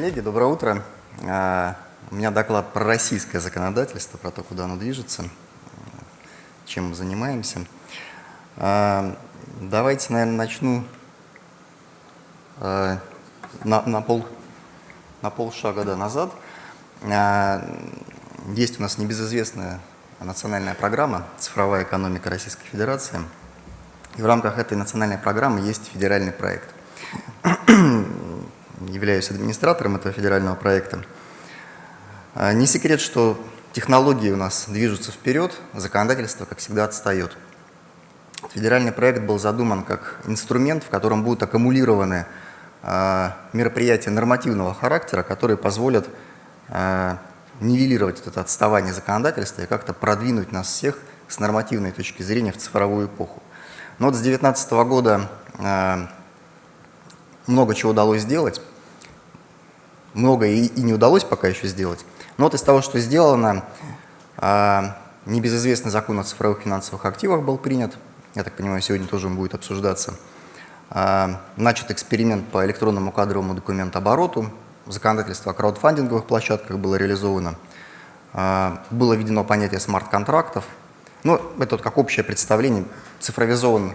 коллеги, доброе утро. А, у меня доклад про российское законодательство, про то, куда оно движется, чем мы занимаемся. А, давайте, наверное, начну а, на, на, пол, на полшага да, назад. Есть у нас небезызвестная национальная программа «Цифровая экономика Российской Федерации». И в рамках этой национальной программы есть федеральный проект являюсь администратором этого федерального проекта. А, не секрет, что технологии у нас движутся вперед, законодательство, как всегда, отстает. Федеральный проект был задуман как инструмент, в котором будут аккумулированы а, мероприятия нормативного характера, которые позволят а, нивелировать это отставание законодательства и как-то продвинуть нас всех с нормативной точки зрения в цифровую эпоху. Но вот с 2019 года много чего удалось сделать много и, и не удалось пока еще сделать. Но вот из того, что сделано, а, небезызвестный закон о цифровых финансовых активах был принят. Я так понимаю, сегодня тоже он будет обсуждаться. А, начат эксперимент по электронному кадровому документообороту. Законодательство о краудфандинговых площадках было реализовано. А, было введено понятие смарт-контрактов. Ну, это вот как общее представление. Цифровизован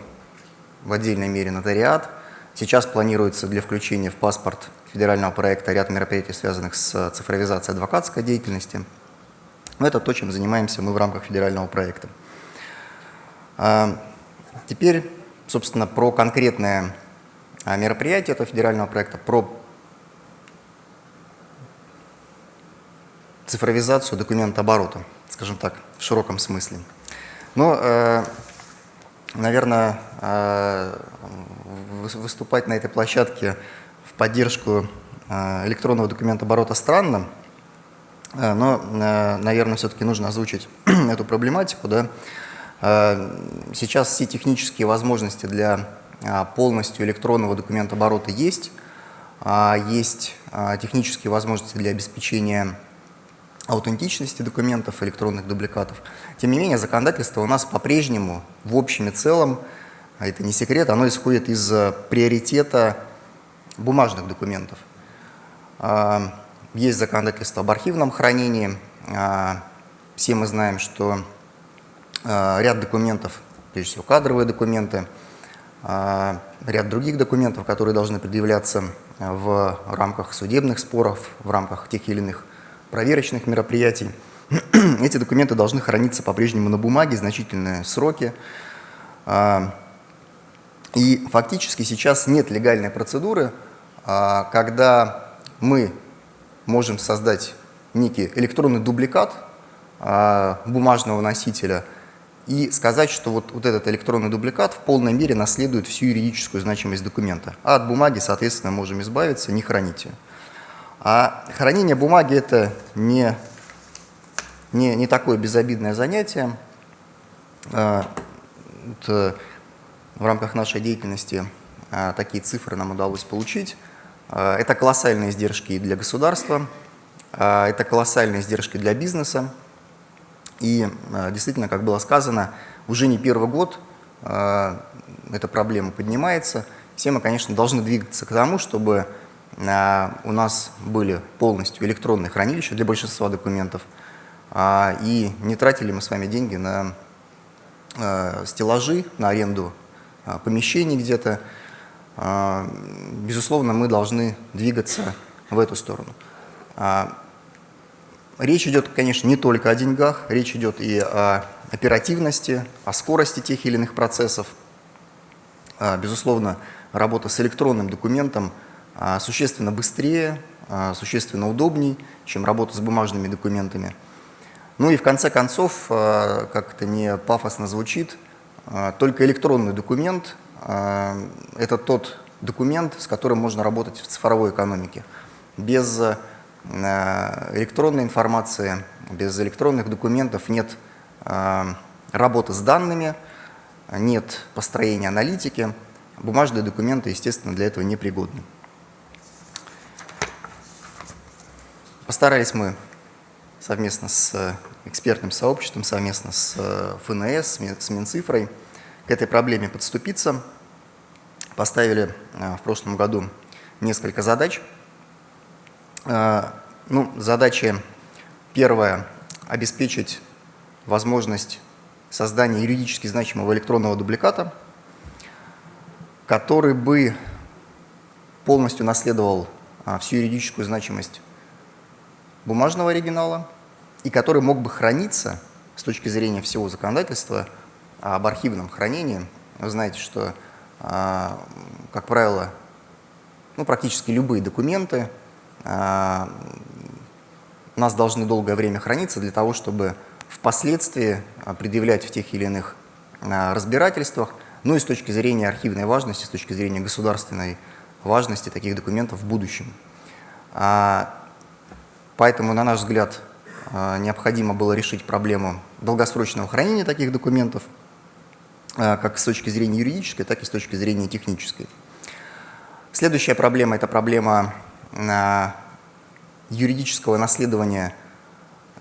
в отдельной мере нотариат. Сейчас планируется для включения в паспорт федерального проекта ряд мероприятий, связанных с цифровизацией адвокатской деятельности. Но это то, чем занимаемся мы в рамках федерального проекта. А, теперь, собственно, про конкретное а, мероприятие этого федерального проекта, про цифровизацию документа оборота, скажем так, в широком смысле. Но, э, наверное, э, выступать на этой площадке поддержку э, электронного документа оборота странно, э, но, э, наверное, все-таки нужно озвучить эту проблематику. Да? Сейчас все технические возможности для полностью электронного документа оборота есть. Есть технические возможности для обеспечения аутентичности документов, электронных дубликатов. Тем не менее, законодательство у нас по-прежнему в общем и целом, а это не секрет, оно исходит из приоритета бумажных документов. А, есть законодательство об архивном хранении. А, все мы знаем, что а, ряд документов, прежде всего кадровые документы, ряд других документов, которые должны предъявляться в рамках судебных споров, в рамках тех или иных проверочных мероприятий. Эти документы должны храниться по-прежнему на бумаге значительные сроки. И фактически сейчас нет легальной процедуры, а, когда мы можем создать некий электронный дубликат а, бумажного носителя и сказать, что вот, вот этот электронный дубликат в полной мере наследует всю юридическую значимость документа. А от бумаги, соответственно, можем избавиться, не хранить ее. А хранение бумаги – это не, не, не такое безобидное занятие. А, это в рамках нашей деятельности такие цифры нам удалось получить. А, это колоссальные издержки для государства, а, это колоссальные издержки для бизнеса. И а, действительно, как было сказано, уже не первый год эта проблема поднимается. Все мы, конечно, должны двигаться к тому, чтобы у нас были полностью электронные хранилища для большинства документов, и не тратили мы с вами деньги на стеллажи, на аренду помещений где-то, а, безусловно, мы должны двигаться в эту сторону. А, речь идет, конечно, не только о деньгах, речь идет и о оперативности, о скорости тех или иных процессов. А, безусловно, работа с электронным документом существенно быстрее, существенно удобней, чем работа с бумажными документами. Ну и в конце концов, как это не пафосно звучит, только электронный документ а, это тот документ, с которым можно работать в цифровой экономике. Без э, электронной информации, без электронных документов нет а, работы с данными, нет построения аналитики. Бумажные документы, естественно, для этого не пригодны. Постарались мы совместно с экспертным сообществом, совместно с э, ФНС, с Минцифрой к этой проблеме подступиться – поставили э, в прошлом году несколько задач. Ну, задача первая – обеспечить возможность создания юридически значимого электронного дубликата, который бы полностью наследовал а, всю юридическую значимость бумажного оригинала и который мог бы храниться с точки зрения всего законодательства об архивном хранении. Вы знаете, что, а, как правило, ну, практически любые документы а, у нас должны долгое время храниться для того, чтобы впоследствии предъявлять в тех или иных разбирательствах, ну и с точки зрения архивной важности, с точки зрения государственной важности таких документов в будущем. А, поэтому, на наш взгляд, а, необходимо было решить проблему долгосрочного хранения таких документов, а, как с точки зрения юридической, так и с точки зрения технической. Следующая проблема – это проблема юридического наследования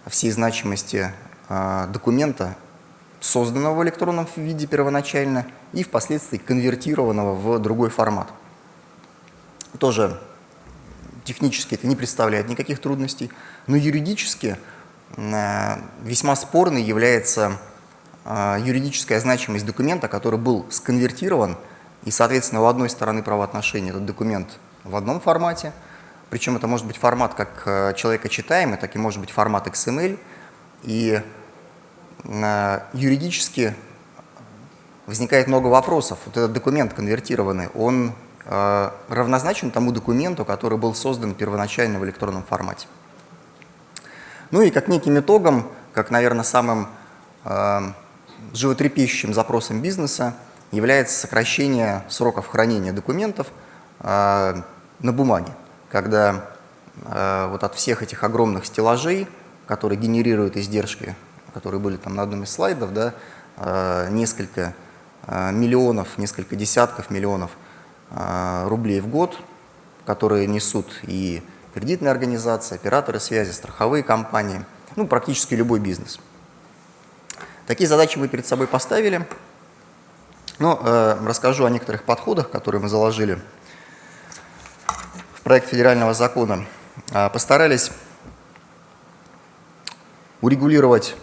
всей значимости документа, созданного в электронном виде первоначально и впоследствии конвертированного в другой формат – тоже технически это не представляет никаких трудностей, но юридически весьма спорной является э, юридическая значимость документа, который был сконвертирован, и, соответственно, у одной стороны правоотношений этот документ в одном формате, причем это может быть формат как э, человека читаемый, так и может быть формат XML, и юридически возникает много вопросов. Вот этот документ конвертированный, он Э, равнозначен тому документу, который был создан первоначально в электронном формате. Ну и как неким итогом, как, наверное, самым э, животрепещущим запросом бизнеса является сокращение сроков хранения документов э, на бумаге, когда э, вот от всех этих огромных стеллажей, которые генерируют издержки, которые были там на одном из слайдов, да, э, несколько э, миллионов, несколько десятков миллионов – а, рублей в год, которые несут и кредитные организации, операторы связи, страховые компании, ну, практически любой бизнес. Такие задачи мы перед собой поставили. Но э, расскажу о некоторых подходах, которые мы заложили в проект федерального закона. Э, постарались урегулировать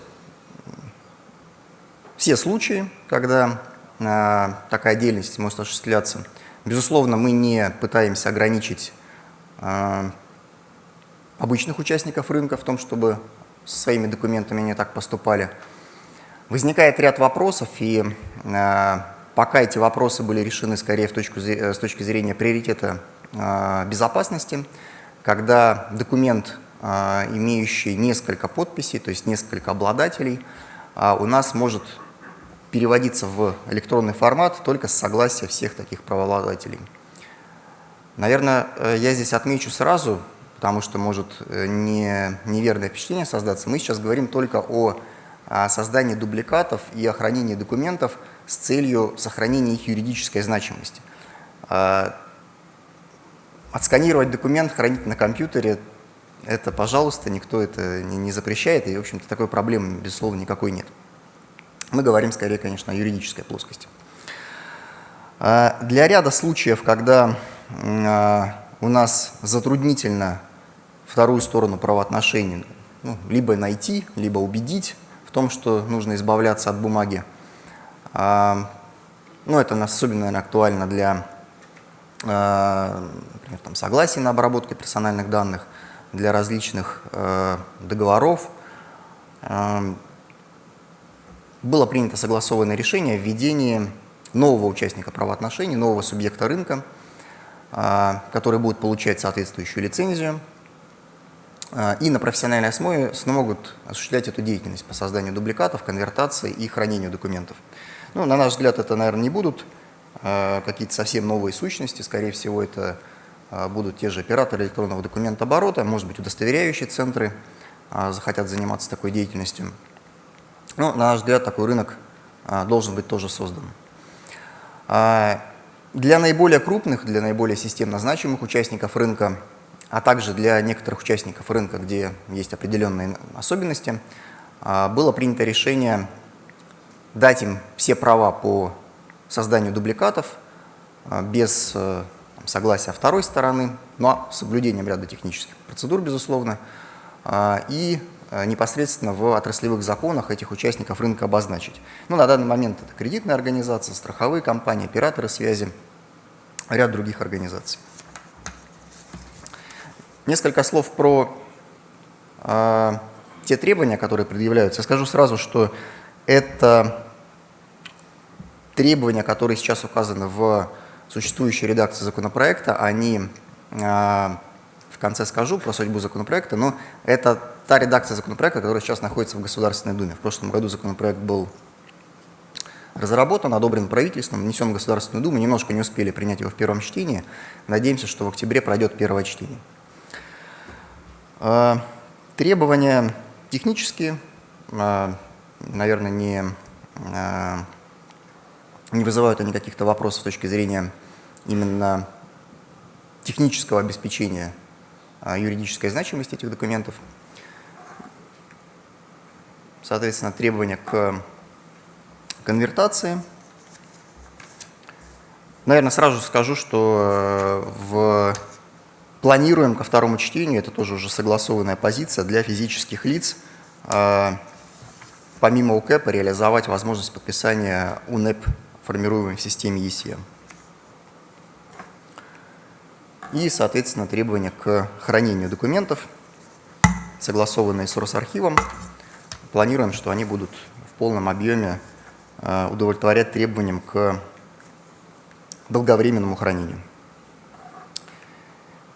все случаи, когда э, такая деятельность может осуществляться – Безусловно, мы не пытаемся ограничить э, обычных участников рынка в том, чтобы со своими документами не так поступали. Возникает ряд вопросов, и э, пока эти вопросы были решены скорее в точку, с точки зрения приоритета э, безопасности, когда документ, э, имеющий несколько подписей, то есть несколько обладателей, э, у нас может переводиться в электронный формат только с согласия всех таких правообладателей. Наверное, э, я здесь отмечу сразу, потому что может э, не, неверное впечатление создаться. Мы сейчас говорим только о, о создании дубликатов и о хранении документов с целью сохранения их юридической значимости. А, отсканировать документ, хранить на компьютере – это, пожалуйста, никто это не, не запрещает, и, в общем-то, такой проблемы, безусловно, никакой нет. Мы говорим скорее, конечно, о юридической плоскости. А, для ряда случаев, когда а, у нас затруднительно вторую сторону правоотношений. Ну, либо найти, либо убедить в том, что нужно избавляться от бумаги, а, ну, это особенно наверное, актуально для например, там, согласия на обработку персональных данных, для различных договоров, было принято согласованное решение о введении нового участника правоотношений, нового субъекта рынка, а, который будет получать соответствующую лицензию. а, и на профессиональной основе смогут осуществлять эту деятельность по созданию дубликатов, конвертации и хранению документов. Ну, на наш взгляд, это, наверное, не будут а, какие-то совсем новые сущности, скорее всего, это будут те же операторы электронного документа оборота, может быть, удостоверяющие центры захотят заниматься такой деятельностью. Ну, на наш взгляд, такой рынок а, должен быть тоже создан. А, для наиболее крупных, для наиболее системно значимых участников рынка, а также для некоторых участников рынка, где есть определенные особенности, а, было принято решение дать им все права по созданию дубликатов без э, согласия второй стороны, но с соблюдением ряда технических процедур, безусловно, а, и а, непосредственно в отраслевых законах этих участников рынка обозначить. Ну, на данный момент это кредитные организации, страховые компании, операторы связи, ряд других организаций. Несколько слов про э, те требования, которые предъявляются. Скажу сразу, что это требования, которые сейчас указаны в существующей редакции законопроекта, они, а, в конце скажу про судьбу законопроекта, но это та редакция законопроекта, которая сейчас находится в Государственной Думе. В прошлом году законопроект был разработан, одобрен правительством, внесен в Государственную Думу, немножко не успели принять его в первом чтении. Надеемся, что в октябре пройдет первое чтение. А, требования технические, а, наверное, не не вызывают они каких-то вопросов с точки зрения именно технического обеспечения а, юридической значимости этих документов. Соответственно, требования к конвертации. Наверное, сразу скажу, что э, в... планируем ко второму чтению, это тоже уже согласованная позиция, для физических лиц, а, помимо УКЭПа, реализовать возможность подписания УНЭП формируемой в системе ECM. И, соответственно, требования к хранению документов, согласованные с Росархивом. Планируем, что они будут в полном объеме э, удовлетворять требованиям к долговременному хранению.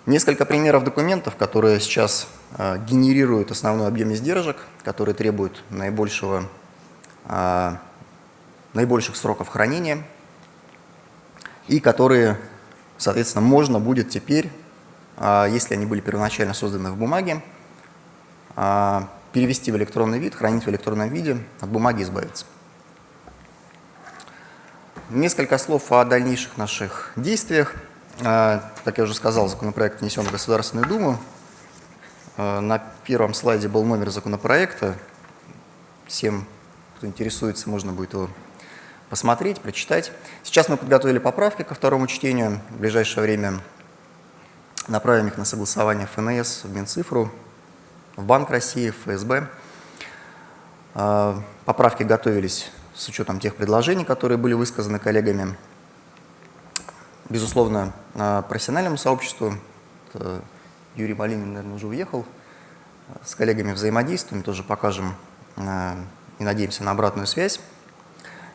Несколько примеров документов, которые сейчас э, генерируют основной объем издержек, которые требуют наибольшего э, наибольших сроков хранения и которые, соответственно, можно будет теперь, а, если они были первоначально созданы в бумаге, перевести в электронный вид, хранить в электронном виде, от бумаги избавиться. Несколько слов о дальнейших наших действиях. А, как я уже сказал, законопроект внесен в Государственную Думу. На первом слайде был номер законопроекта. Всем, кто интересуется, можно будет его посмотреть, прочитать. Сейчас мы подготовили поправки ко второму чтению. В ближайшее время направим их на согласование ФНС, в Минцифру, в Банк России, в ФСБ. А, поправки готовились с учетом тех предложений, которые были высказаны коллегами. Безусловно, профессиональному сообществу, Юрий Малинин, наверное, уже уехал, с коллегами взаимодействуем, тоже покажем а, и надеемся на обратную связь.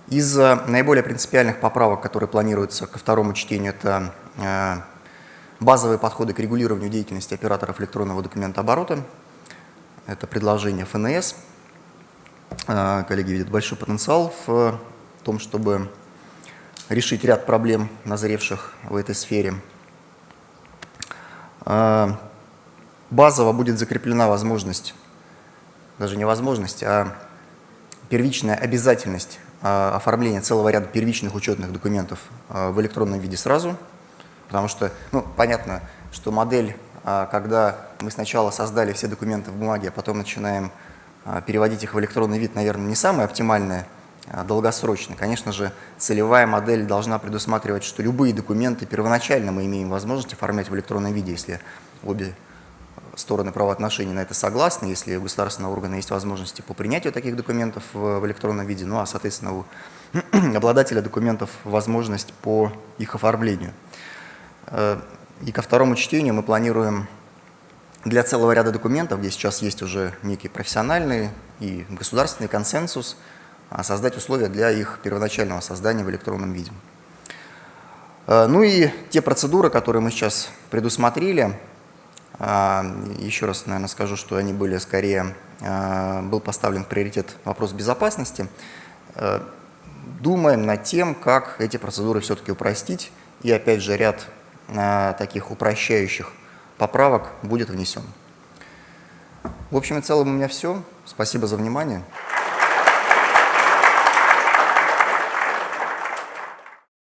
Из наиболее принципиальных поправок, которые планируются ко второму чтению, это э, базовые подходы к регулированию деятельности операторов электронного документа оборота. Это предложение ФНС. Э, коллеги видят большой потенциал в том, чтобы решить ряд проблем, назревших в этой сфере. Э, базово будет закреплена возможность, даже не возможность, а первичная обязательность а, оформление целого ряда первичных учетных документов а, в электронном виде сразу, потому что, ну, понятно, что модель, а, когда мы сначала создали все документы в бумаге, а потом начинаем переводить их в электронный вид, наверное, не самая оптимальная, долгосрочная. Конечно же, целевая модель должна предусматривать, что любые документы первоначально мы имеем возможность оформлять в электронном виде, если обе стороны правоотношений на это согласны, если у государственного органа есть возможности по принятию таких документов в электронном виде, ну а, соответственно, у обладателя документов возможность по их оформлению. Э, и ко второму чтению мы планируем для целого ряда документов, где сейчас есть уже некий профессиональный и государственный консенсус, создать условия для их первоначального создания в электронном виде. Э, ну и те процедуры, которые мы сейчас предусмотрели, а, еще раз, наверное, скажу, что они были скорее, а, был поставлен приоритет вопрос безопасности. Э, думаем над тем, как эти процедуры все-таки упростить, и опять же ряд а, таких упрощающих поправок будет внесен. В общем и целом у меня все. Спасибо за внимание.